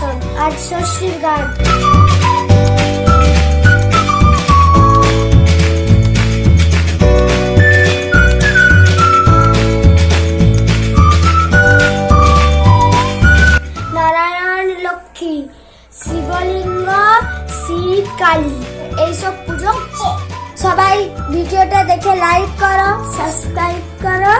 অন্নপ্রাশন আজ ষষ্ঠীর গান। নারায়ণ, লক্ষ্মী, শিবলিঙ্গ শিব কালী, এইসব পুজো সবাই ভিডিওটা দেখে লাইক করো সাবস্ক্রাইব করো।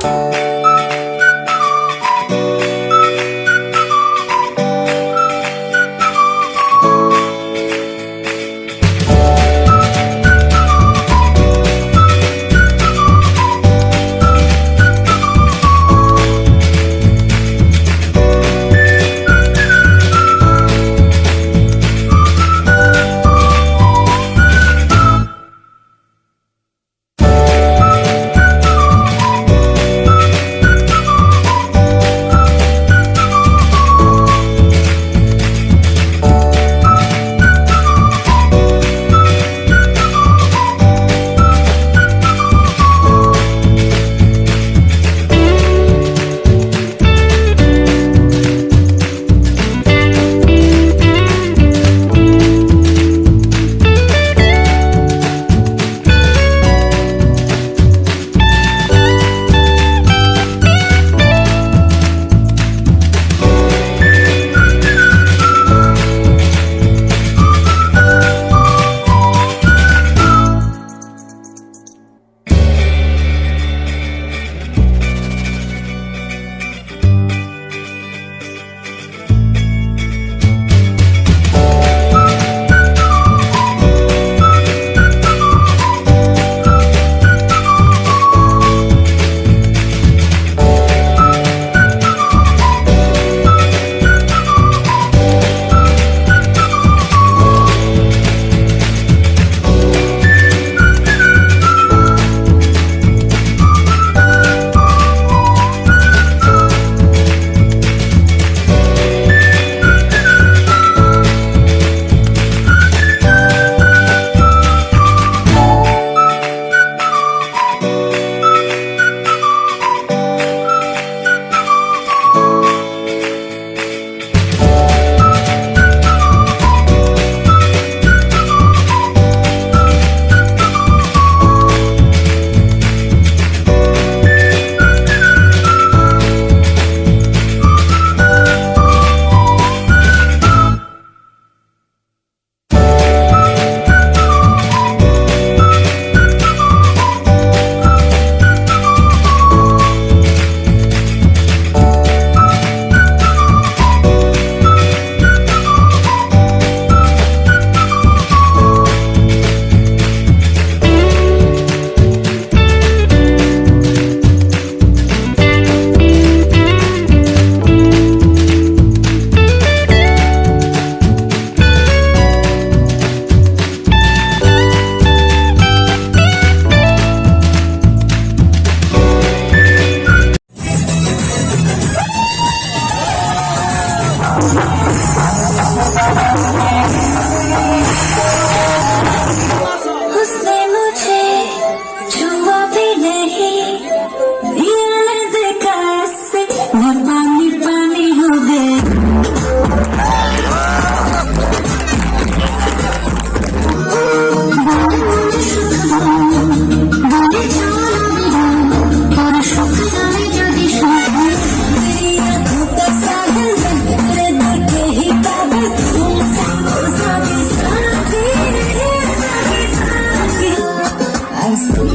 Bye. Jazz.